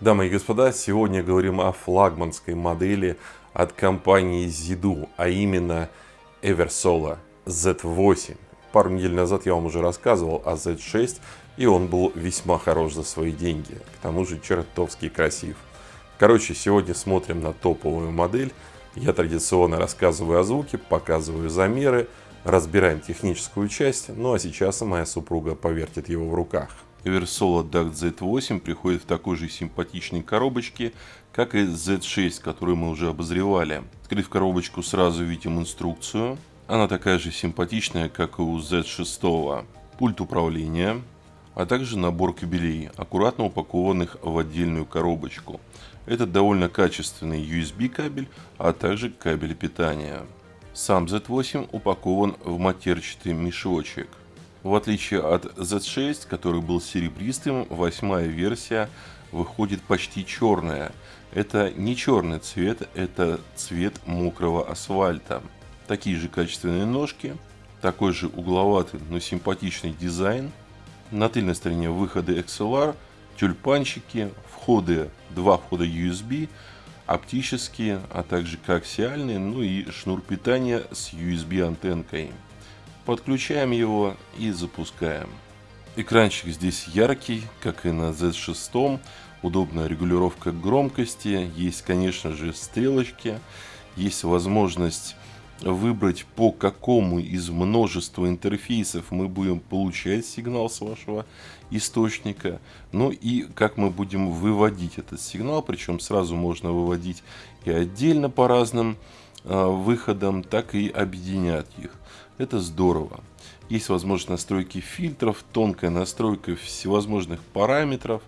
Дамы и господа, сегодня говорим о флагманской модели от компании Zidu, а именно Eversola Z8. Пару недель назад я вам уже рассказывал о Z6, и он был весьма хорош за свои деньги. К тому же чертовски красив. Короче, сегодня смотрим на топовую модель. Я традиционно рассказываю о звуке, показываю замеры, разбираем техническую часть, ну а сейчас моя супруга повертит его в руках. Eversola DAC Z8 приходит в такой же симпатичной коробочке, как и Z6, которую мы уже обозревали. Открыв коробочку, сразу видим инструкцию. Она такая же симпатичная, как и у Z6. Пульт управления, а также набор кабелей, аккуратно упакованных в отдельную коробочку. Это довольно качественный USB кабель, а также кабель питания. Сам Z8 упакован в матерчатый мешочек. В отличие от Z6, который был серебристым, восьмая версия выходит почти черная. Это не черный цвет, это цвет мокрого асфальта. Такие же качественные ножки, такой же угловатый, но симпатичный дизайн. На тыльной стороне выходы XLR, тюльпанчики, входы, два входа USB, оптические, а также коаксиальные, ну и шнур питания с USB антенкой. Подключаем его и запускаем. Экранчик здесь яркий, как и на Z6. Удобная регулировка громкости. Есть, конечно же, стрелочки. Есть возможность выбрать, по какому из множества интерфейсов мы будем получать сигнал с вашего источника. Ну и как мы будем выводить этот сигнал. Причем сразу можно выводить и отдельно по разным э, выходам, так и объединять их. Это здорово. Есть возможность настройки фильтров, тонкая настройка всевозможных параметров.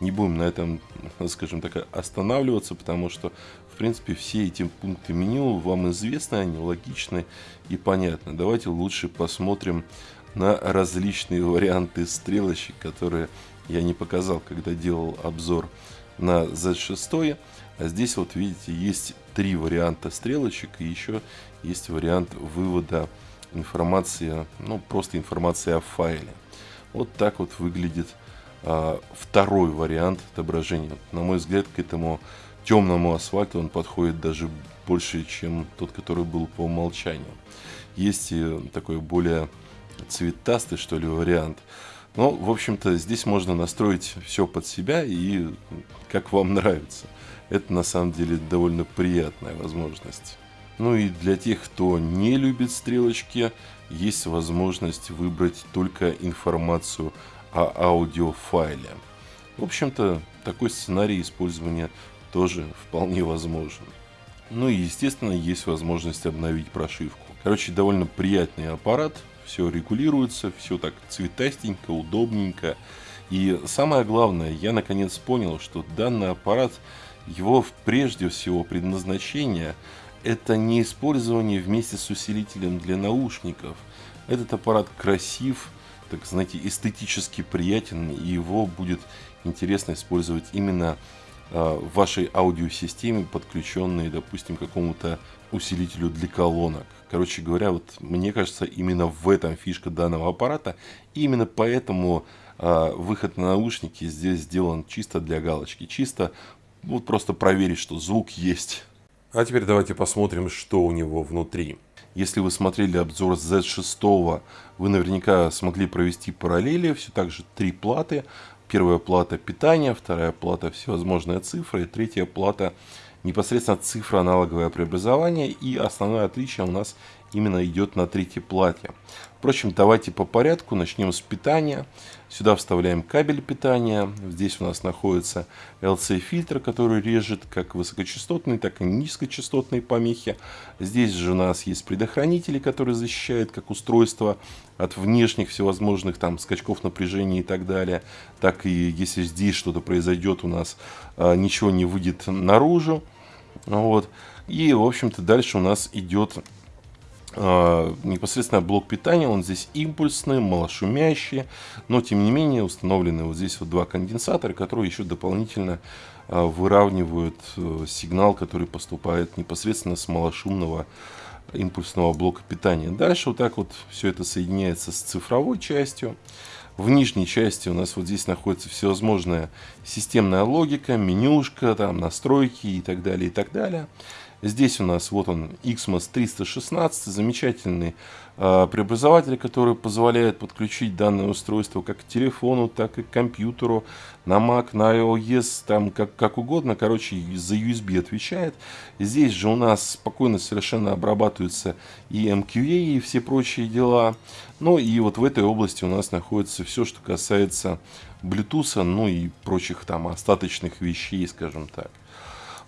Не будем на этом, скажем так, останавливаться, потому что, в принципе, все эти пункты меню вам известны, они логичны и понятны. Давайте лучше посмотрим на различные варианты стрелочек, которые я не показал, когда делал обзор на Z6. А здесь вот видите, есть три варианта стрелочек и еще есть вариант вывода информация, ну просто информация о файле. Вот так вот выглядит а, второй вариант отображения. На мой взгляд, к этому темному асфальту он подходит даже больше, чем тот, который был по умолчанию. Есть и такой более цветастый, что ли, вариант. Но, в общем-то, здесь можно настроить все под себя и как вам нравится. Это, на самом деле, довольно приятная возможность. Ну и для тех, кто не любит стрелочки, есть возможность выбрать только информацию о аудиофайле. В общем-то, такой сценарий использования тоже вполне возможен. Ну и, естественно, есть возможность обновить прошивку. Короче, довольно приятный аппарат, все регулируется, все так цветастенько, удобненько. И самое главное, я наконец понял, что данный аппарат, его прежде всего предназначение – это не использование вместе с усилителем для наушников. Этот аппарат красив, так знаете, эстетически приятен, и его будет интересно использовать именно э, в вашей аудиосистеме, подключенной, допустим, к какому-то усилителю для колонок. Короче говоря, вот мне кажется, именно в этом фишка данного аппарата. И именно поэтому э, выход на наушники здесь сделан чисто для галочки. Чисто вот просто проверить, что звук есть. А теперь давайте посмотрим, что у него внутри. Если вы смотрели обзор Z6, вы наверняка смогли провести параллели. Все так же три платы. Первая плата питания, вторая плата всевозможные цифры, и третья плата непосредственно цифра аналоговое преобразование. И основное отличие у нас именно идет на третьей плате. Впрочем, давайте по порядку. Начнем с питания. Сюда вставляем кабель питания. Здесь у нас находится LC-фильтр, который режет как высокочастотные, так и низкочастотные помехи. Здесь же у нас есть предохранители, которые защищают как устройство от внешних всевозможных там скачков напряжения и так далее. Так и если здесь что-то произойдет, у нас а, ничего не выйдет наружу. Вот. И, в общем-то, дальше у нас идет непосредственно блок питания, он здесь импульсный, малошумящий, но тем не менее установлены вот здесь вот два конденсатора, которые еще дополнительно а, выравнивают э, сигнал, который поступает непосредственно с малошумного импульсного блока питания. Дальше вот так вот все это соединяется с цифровой частью. В нижней части у нас вот здесь находится всевозможная системная логика, менюшка, там настройки и так далее, и так далее. Здесь у нас вот он XMOS 316, замечательный э, преобразователь, который позволяет подключить данное устройство как к телефону, так и к компьютеру, на Mac, на iOS, там как, как угодно, короче, за USB отвечает. Здесь же у нас спокойно совершенно обрабатываются и MQA, и все прочие дела. Ну и вот в этой области у нас находится все, что касается Bluetooth, ну и прочих там остаточных вещей, скажем так.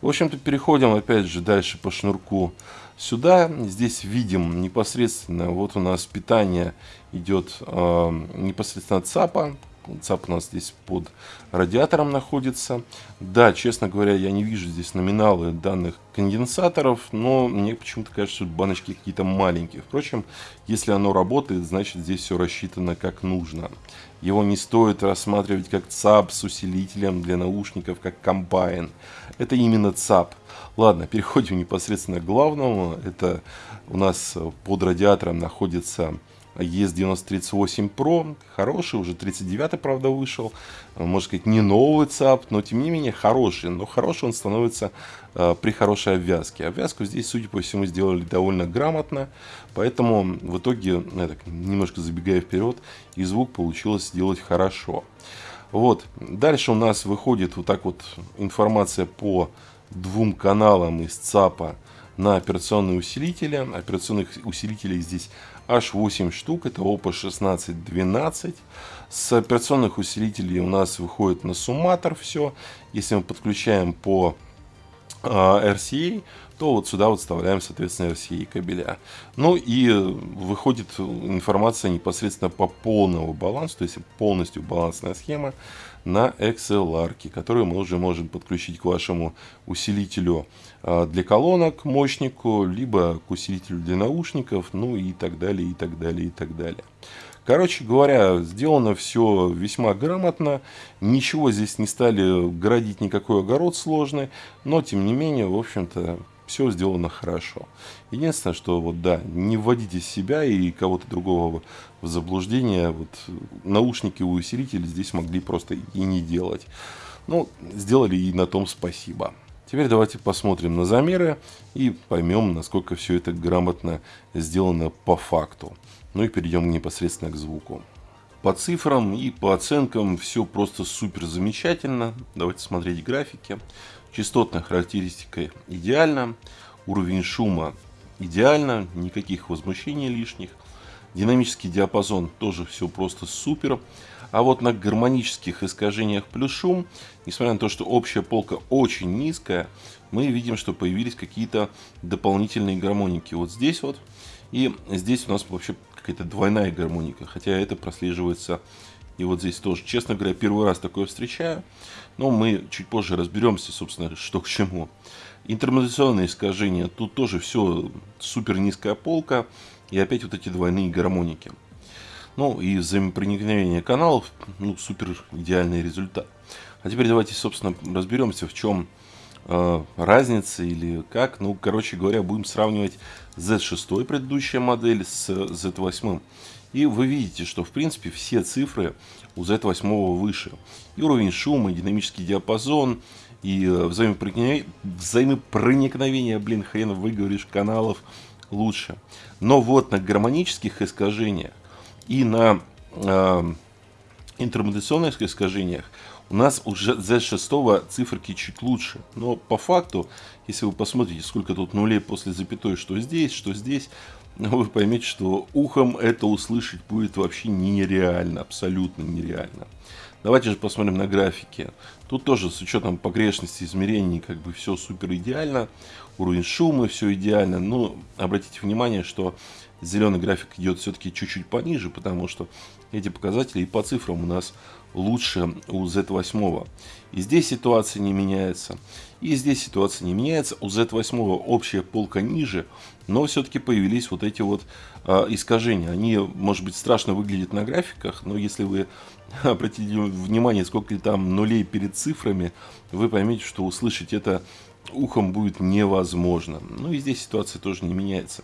В общем-то, переходим опять же дальше по шнурку сюда. Здесь видим непосредственно, вот у нас питание идет э, непосредственно от ЦАПа. ЦАП у нас здесь под радиатором находится. Да, честно говоря, я не вижу здесь номиналы данных конденсаторов, но мне почему-то кажется, что баночки какие-то маленькие. Впрочем, если оно работает, значит здесь все рассчитано как нужно. Его не стоит рассматривать как ЦАП с усилителем для наушников, как комбайн. Это именно ЦАП. Ладно, переходим непосредственно к главному. Это у нас под радиатором находится ES938 Pro, хороший, уже 39 правда, вышел. Можно сказать, не новый ЦАП, но тем не менее хороший. Но хороший он становится э, при хорошей обвязке. Обвязку здесь, судя по всему, сделали довольно грамотно. Поэтому в итоге, ну, я так немножко забегая вперед, и звук получилось сделать хорошо. Вот. Дальше у нас выходит вот так вот информация по двум каналам из ЦАПа на операционные усилители. Операционных усилителей здесь аж 8 штук, это OPPO 1612. С операционных усилителей у нас выходит на сумматор все. Если мы подключаем по а, RCA, то вот сюда вот вставляем, соответственно, RCA кабеля. Ну и выходит информация непосредственно по полному балансу, то есть полностью балансная схема на XLR, которую мы уже можем подключить к вашему усилителю а, для колонок, мощнику, либо к усилителю для наушников, ну и так далее, и так далее, и так далее. Короче говоря, сделано все весьма грамотно. Ничего здесь не стали градить никакой огород сложный. Но, тем не менее, в общем-то, все сделано хорошо. Единственное, что вот да, не вводите себя и кого-то другого в заблуждение. Вот наушники и усилители здесь могли просто и не делать. Ну, сделали и на том спасибо. Теперь давайте посмотрим на замеры и поймем, насколько все это грамотно сделано по факту. Ну и перейдем непосредственно к звуку. По цифрам и по оценкам все просто супер замечательно. Давайте смотреть графики. Частотная характеристика идеальна. Уровень шума идеально. Никаких возмущений лишних. Динамический диапазон тоже все просто супер. А вот на гармонических искажениях плюс шум, несмотря на то, что общая полка очень низкая, мы видим, что появились какие-то дополнительные гармоники. Вот здесь вот. И здесь у нас вообще какая-то двойная гармоника. Хотя это прослеживается и вот здесь тоже. Честно говоря, первый раз такое встречаю. Но мы чуть позже разберемся, собственно, что к чему. Интермодуляционные искажения. Тут тоже все супер низкая полка. И опять вот эти двойные гармоники. Ну и взаимопроникновение каналов, ну супер идеальный результат. А теперь давайте, собственно, разберемся, в чем разница или как. Ну, короче говоря, будем сравнивать Z6 предыдущая модель с Z8. И вы видите, что в принципе все цифры у Z8 выше. И уровень шума, и динамический диапазон, и э, взаимопроникновение, взаимопроникновение блин, хрен выговоришь, каналов лучше. Но вот на гармонических искажениях и на э, интермодуляционных искажениях у нас уже Z6 циферки чуть лучше. Но по факту, если вы посмотрите, сколько тут нулей после запятой, что здесь, что здесь, вы поймете, что ухом это услышать будет вообще нереально, абсолютно нереально. Давайте же посмотрим на графики. Тут тоже с учетом погрешности измерений как бы все супер идеально. Уровень шума все идеально. Но обратите внимание, что зеленый график идет все-таки чуть-чуть пониже, потому что эти показатели и по цифрам у нас лучше у Z8. И здесь ситуация не меняется. И здесь ситуация не меняется. У Z8 общая полка ниже, но все-таки появились вот эти вот э, искажения. Они, может быть, страшно выглядят на графиках, но если вы обратите внимание, сколько там нулей перед цифрами, вы поймете, что услышать это ухом будет невозможно. Ну и здесь ситуация тоже не меняется.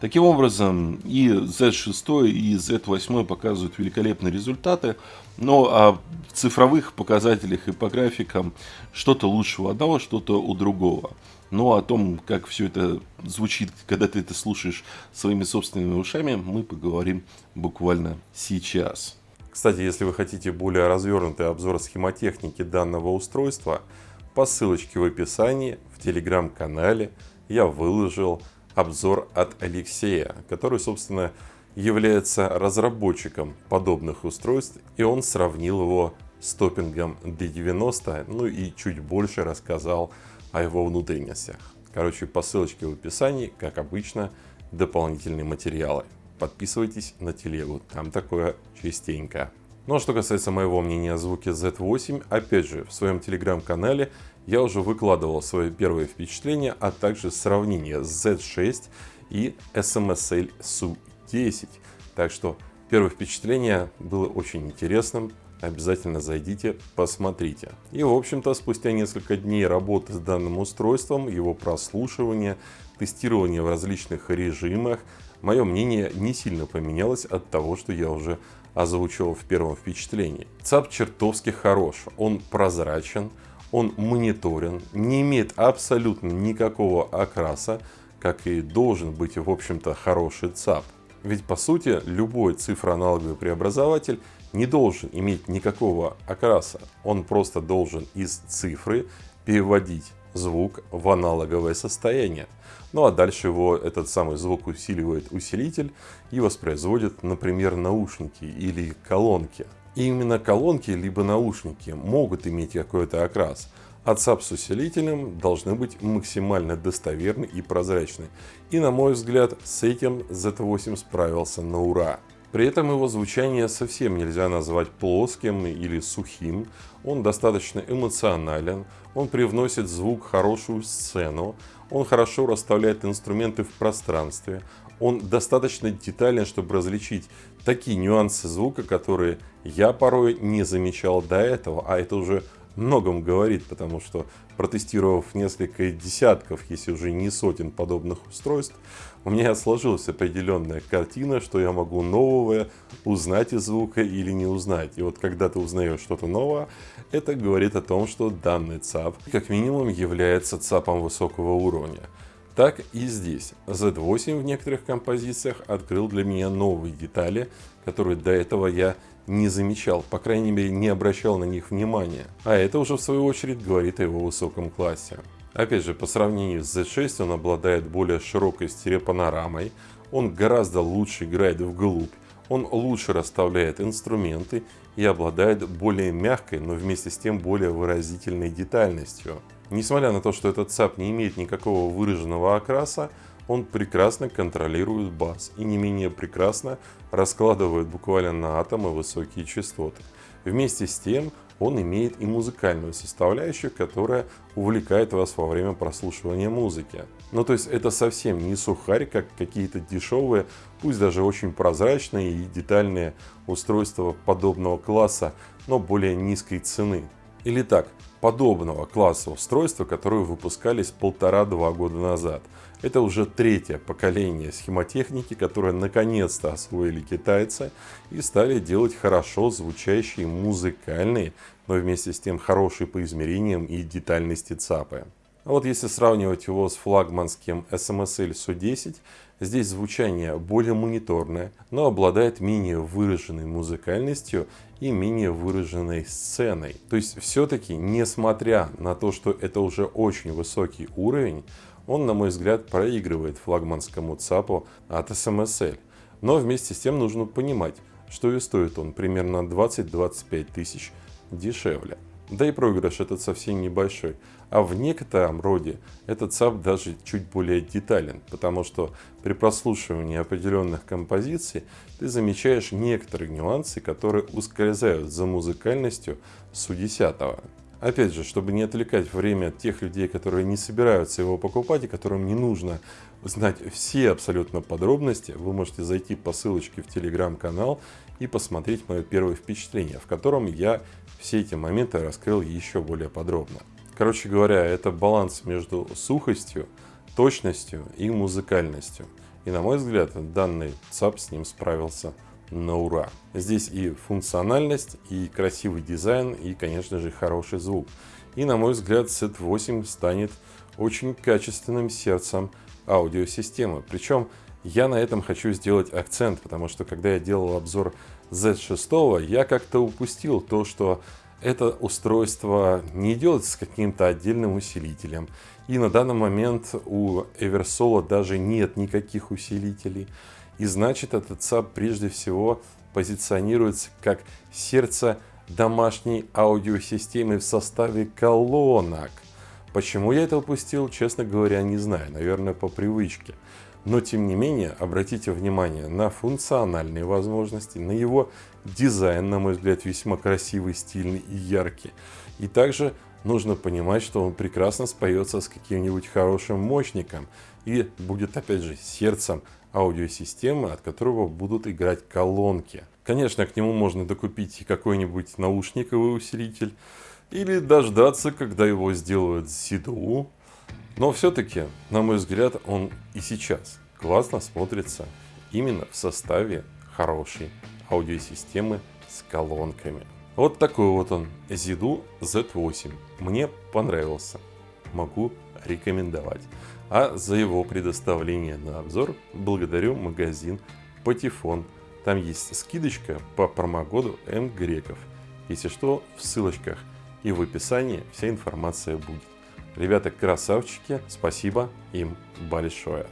Таким образом, и Z6 и Z8 показывают великолепные результаты, но а в цифровых показателях и по графикам что-то лучше у одного, что-то у другого. Но о том, как все это звучит, когда ты это слушаешь своими собственными ушами, мы поговорим буквально сейчас. Кстати, если вы хотите более развернутый обзор схемотехники данного устройства, по ссылочке в описании в телеграм-канале я выложил обзор от Алексея, который, собственно, является разработчиком подобных устройств, и он сравнил его с топпингом D90, ну и чуть больше рассказал о его внутренностях. Короче, по ссылочке в описании, как обычно, дополнительные материалы. Подписывайтесь на телегу, там такое частенько. Ну а что касается моего мнения о звуке Z8, опять же, в своем телеграм-канале я уже выкладывал свои первые впечатления, а также сравнение с Z6 и SMSL SU10. Так что первое впечатление было очень интересным, обязательно зайдите, посмотрите. И в общем-то спустя несколько дней работы с данным устройством, его прослушивания, тестирования в различных режимах, мое мнение не сильно поменялось от того, что я уже озвучивал в первом впечатлении. ЦАП чертовски хорош, он прозрачен, он мониторен, не имеет абсолютно никакого окраса, как и должен быть в общем-то хороший ЦАП. Ведь по сути любой цифроаналоговый преобразователь не должен иметь никакого окраса. Он просто должен из цифры переводить звук в аналоговое состояние. Ну а дальше его этот самый звук усиливает усилитель и воспроизводит, например, наушники или колонки. И именно колонки либо наушники могут иметь какой-то окрас, а ЦАП с усилителем должны быть максимально достоверны и прозрачны. И на мой взгляд с этим Z8 справился на ура. При этом его звучание совсем нельзя назвать плоским или сухим, он достаточно эмоционален, он привносит звук хорошую сцену, он хорошо расставляет инструменты в пространстве, он достаточно детален, чтобы различить такие нюансы звука, которые я порой не замечал до этого, а это уже многом говорит, потому что протестировав несколько десятков, если уже не сотен подобных устройств, у меня сложилась определенная картина, что я могу новое узнать из звука или не узнать. И вот когда ты узнаешь что-то новое, это говорит о том, что данный ЦАП как минимум является ЦАПом высокого уровня. Так и здесь. Z8 в некоторых композициях открыл для меня новые детали, которые до этого я не замечал, по крайней мере не обращал на них внимания. А это уже в свою очередь говорит о его высоком классе. Опять же, по сравнению с Z6 он обладает более широкой стереопанорамой, он гораздо лучше играет вглубь, он лучше расставляет инструменты и обладает более мягкой, но вместе с тем более выразительной детальностью. Несмотря на то, что этот ЦАП не имеет никакого выраженного окраса, он прекрасно контролирует бас и не менее прекрасно раскладывает буквально на атомы высокие частоты. Вместе с тем он имеет и музыкальную составляющую, которая увлекает вас во время прослушивания музыки. Ну то есть это совсем не сухарь, как какие-то дешевые, пусть даже очень прозрачные и детальные устройства подобного класса, но более низкой цены. Или так, подобного класса устройства, которые выпускались полтора-два года назад. Это уже третье поколение схемотехники, которое наконец-то освоили китайцы и стали делать хорошо звучащие музыкальные, но вместе с тем хорошие по измерениям и детальности ЦАПы. А вот если сравнивать его с флагманским SMSL SU10, здесь звучание более мониторное, но обладает менее выраженной музыкальностью и менее выраженной сценой. То есть все-таки, несмотря на то, что это уже очень высокий уровень, он, на мой взгляд, проигрывает флагманскому ЦАПу от SMSL. Но вместе с тем нужно понимать, что и стоит он примерно 20-25 тысяч дешевле. Да и проигрыш этот совсем небольшой. А в некотором роде этот ЦАП даже чуть более детален, потому что при прослушивании определенных композиций ты замечаешь некоторые нюансы, которые ускользают за музыкальностью Су-10. Опять же, чтобы не отвлекать время тех людей, которые не собираются его покупать и которым не нужно знать все абсолютно подробности, вы можете зайти по ссылочке в телеграм-канал и посмотреть мое первое впечатление, в котором я все эти моменты раскрыл еще более подробно. Короче говоря, это баланс между сухостью, точностью и музыкальностью. И на мой взгляд, данный ЦАП с ним справился на ура. Здесь и функциональность, и красивый дизайн, и, конечно же, хороший звук. И, на мой взгляд, z 8 станет очень качественным сердцем аудиосистемы. Причем я на этом хочу сделать акцент, потому что когда я делал обзор Z6, я как-то упустил то, что это устройство не идет с каким-то отдельным усилителем. И на данный момент у Eversolo даже нет никаких усилителей. И значит, этот ЦАП прежде всего позиционируется как сердце домашней аудиосистемы в составе колонок. Почему я это упустил, честно говоря, не знаю. Наверное, по привычке. Но, тем не менее, обратите внимание на функциональные возможности, на его дизайн, на мой взгляд, весьма красивый, стильный и яркий. И также нужно понимать, что он прекрасно споется с каким-нибудь хорошим мощником и будет, опять же, сердцем аудиосистемы, от которого будут играть колонки. Конечно, к нему можно докупить какой-нибудь наушниковый усилитель, или дождаться, когда его сделают CDU. Но все-таки, на мой взгляд, он и сейчас классно смотрится именно в составе хорошей аудиосистемы с колонками. Вот такой вот он, ZDU Z8. Мне понравился. Могу рекомендовать. А за его предоставление на обзор благодарю магазин Патефон. Там есть скидочка по промокоду М Греков. Если что, в ссылочках и в описании вся информация будет. Ребята красавчики, спасибо им большое.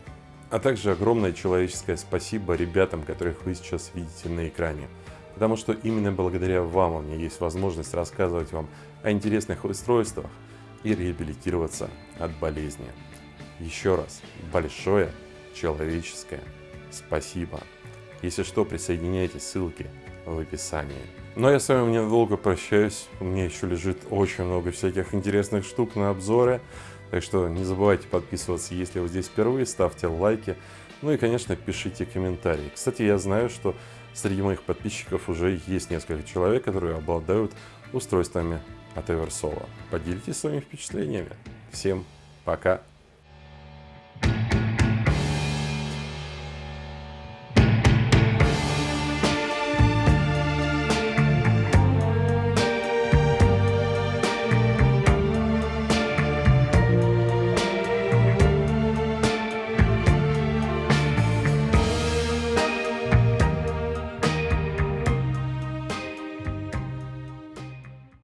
А также огромное человеческое спасибо ребятам, которых вы сейчас видите на экране. Потому что именно благодаря вам у меня есть возможность рассказывать вам о интересных устройствах и реабилитироваться от болезни. Еще раз большое человеческое спасибо. Если что, присоединяйтесь, ссылки в описании. Но я с вами ненадолго прощаюсь. У меня еще лежит очень много всяких интересных штук на обзоры. Так что не забывайте подписываться, если вы здесь впервые, ставьте лайки. Ну и, конечно, пишите комментарии. Кстати, я знаю, что среди моих подписчиков уже есть несколько человек, которые обладают устройствами от Eversolo. Поделитесь своими впечатлениями. Всем пока!